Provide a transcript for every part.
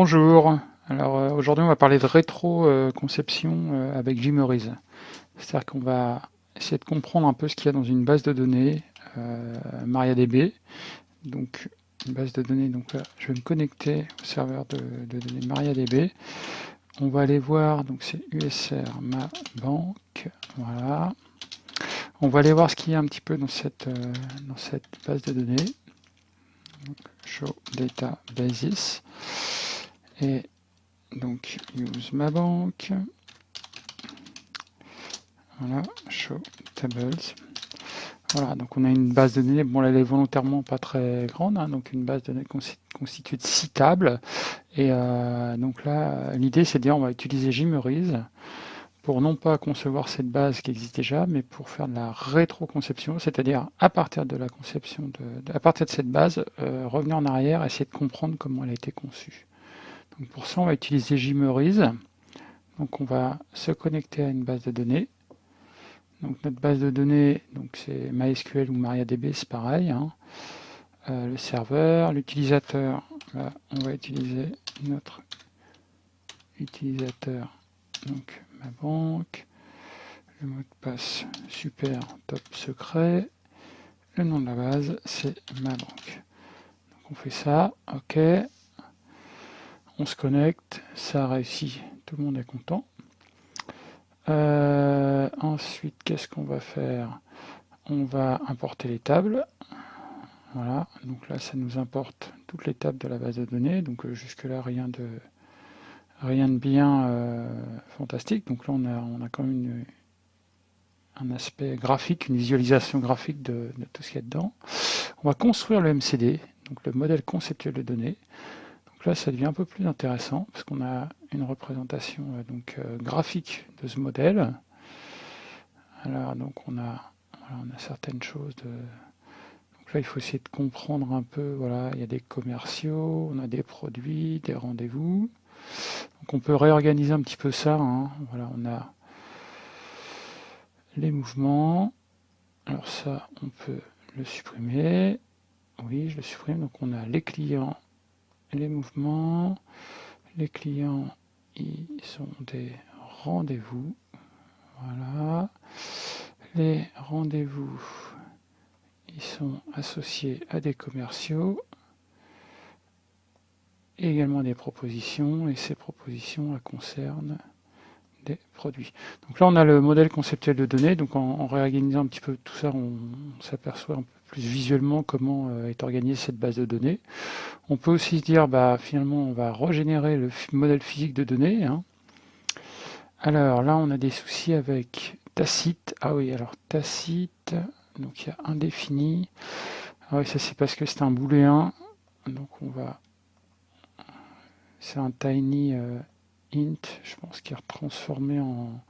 Bonjour, alors euh, aujourd'hui on va parler de rétro-conception euh, avec Gmeuriz. C'est-à-dire qu'on va essayer de comprendre un peu ce qu'il y a dans une base de données euh, MariaDB. Donc une base de données, donc je vais me connecter au serveur de, données MariaDB. On va aller voir, donc c'est USR ma banque, voilà. On va aller voir ce qu'il y a un petit peu dans cette, dans cette base de données. show data basis et donc use ma banque. Voilà show tables. Voilà donc on a une base de données. Bon elle est volontairement pas très grande hein, donc une base de données constituée de six tables. Et euh, donc là l'idée c'est de dire on va utiliser Gmeuriz pour non pas concevoir cette base qui existe déjà, mais pour faire de la rétroconception, c'est-à-dire à partir de la conception de, à partir de cette base, euh, revenir en arrière, essayer de comprendre comment elle a été conçue pour ça, on va utiliser Gmeuriz. Donc on va se connecter à une base de données. Donc notre base de données, c'est MySQL ou MariaDB, c'est pareil. Hein. Euh, le serveur, l'utilisateur, on va utiliser notre utilisateur, donc ma banque, le mot de passe super top secret, le nom de la base c'est ma banque. On fait ça, ok, on se connecte, ça a réussi, tout le monde est content. Euh, ensuite, qu'est-ce qu'on va faire? On va importer les tables. Voilà, donc là, ça nous importe toutes les tables de la base de données. Donc euh, jusque-là, rien de rien de bien euh, fantastique. Donc là, on a, on a quand même un aspect graphique, une visualisation graphique de, de tout ce qu'il y a dedans. On va construire le MCD, donc le modèle conceptuel de données. Donc là, ça devient un peu plus intéressant parce qu'on a une représentation euh, donc, euh, graphique de ce modèle. Alors, donc on a, certaines choses de... Donc là, il faut essayer de comprendre un peu, voilà, il y a des commerciaux, on a des produits, des rendez-vous. Donc on peut réorganiser un petit peu ça. Hein. Voilà, on a les mouvements. Alors ça, on peut le supprimer. Oui, je le supprime. Donc on a les clients les mouvements, les clients, ils sont des rendez-vous. Voilà. Les rendez-vous, ils sont associés à des commerciaux, également des propositions, et ces propositions elles concernent des produits. Donc là, on a le modèle conceptuel de données. Donc en, réorganisant un petit peu tout ça, on, s'aperçoit un peu plus visuellement comment euh, est organisée cette base de données. On peut aussi se dire, bah, finalement, on va régénérer le modèle physique de données. Hein. Alors là, on a des soucis avec Tacite. Ah oui, alors Tacite, donc il y a indéfini. Ah oui, ça c'est parce que c'est un booléen. Donc on va... C'est un tiny... Euh, int, je pense qu'il est transformé en...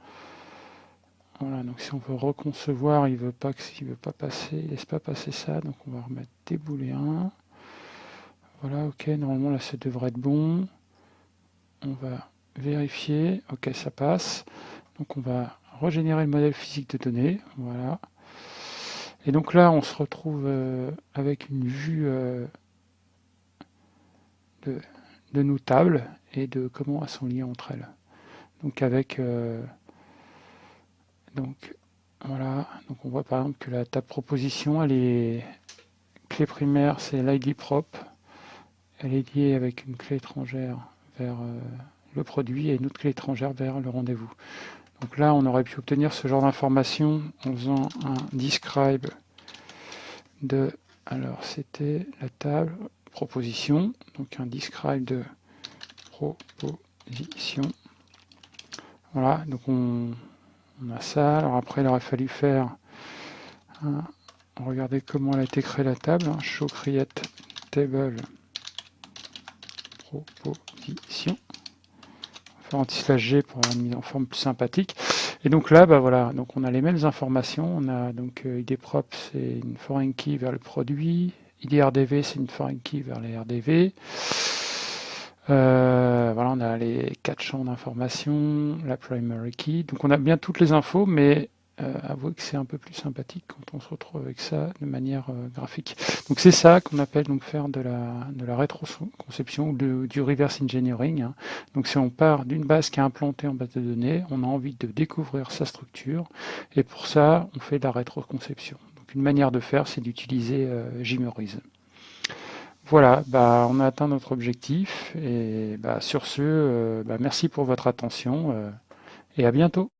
Voilà, donc si on veut reconcevoir, il veut pas qu'il veut pas passer, il laisse pas passer ça, donc on va remettre des booléens. Voilà, ok, normalement là ça devrait être bon. On va vérifier, ok ça passe. Donc on va régénérer le modèle physique de données, voilà. Et donc là on se retrouve euh, avec une vue euh, de, de nos tables et de comment elles sont liées entre elles. Donc avec euh, donc voilà, donc on voit par exemple que la table proposition, elle est clé primaire, c'est l'ID prop, elle est liée avec une clé étrangère vers euh, le produit et une autre clé étrangère vers le rendez-vous. Donc là, on aurait pu obtenir ce genre d'information en faisant un describe de, alors c'était la table proposition, donc un describe de proposition. Voilà, donc on, a ça. Alors après, il aurait fallu faire, regardez comment elle a été créée la table, hein, show create table proposition. faire anti-slash G pour une mise en forme plus sympathique. Et donc là, bah voilà, donc on a les mêmes informations. On a donc euh, c'est une foreign key vers le produit. ID RDV, c'est une foreign key vers les RDV. Euh, on les quatre champs d'information, la primary key. Donc on a bien toutes les infos, mais euh, avouez que c'est un peu plus sympathique quand on se retrouve avec ça de manière euh, graphique. Donc c'est ça qu'on appelle donc faire de la, de la rétroconception ou du reverse engineering. Hein. Donc si on part d'une base qui est implantée en base de données, on a envie de découvrir sa structure et pour ça on fait de la rétroconception. Donc une manière de faire c'est d'utiliser euh, Voilà, bah, on a atteint notre objectif et bah, sur ce, euh, bah, merci pour votre attention et à bientôt.